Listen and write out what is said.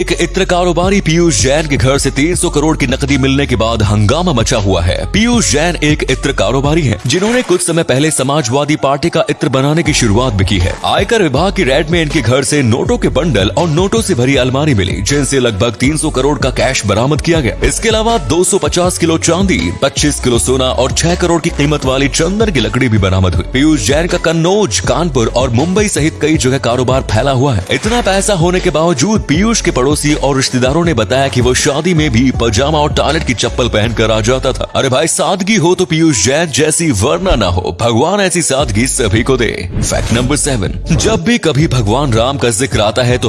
एक इत्र कारोबारी पीयूष जैन के घर से 300 करोड़ की नकदी मिलने के बाद हंगामा मचा हुआ है। पीयूष जैन एक इत्र कारोबारी हैं, जिन्होंने कुछ समय पहले समाजवादी पार्टी का इत्र बनाने की शुरुआत भी की है। आयकर विभाग की रेड में इनके घर से नोटों के बंडल और नोटों से भरी अलमारी मिली जिनसे लगभग 300 करोड़ का कैश बरामद किया गया। इसके अलावा 250 किलो चांदी 25 किलो सोना और छह करोड़ की कीमत वाली चंदन की लकड़ी भी बरामद हुई। पीयूष जैन का कन्नौज कानपुर और मुंबई सहित कई जगह कारोबार फैला हुआ है। इतना पैसा होने के बावजूद पीयूष के पड़ोसी और रिश्तेदारों ने बताया कि वो शादी में भी पजामा और टॉयलेट की चप्पल पहनकर आ जाता था। अरे भाई, सादगी हो तो पीयूष जैन जैसी वरना ना हो। भगवान ऐसी सादगी सभी को दे। फैक्ट नंबर सेवन जब भी कभी भगवान राम का ज़िक्र आता है तो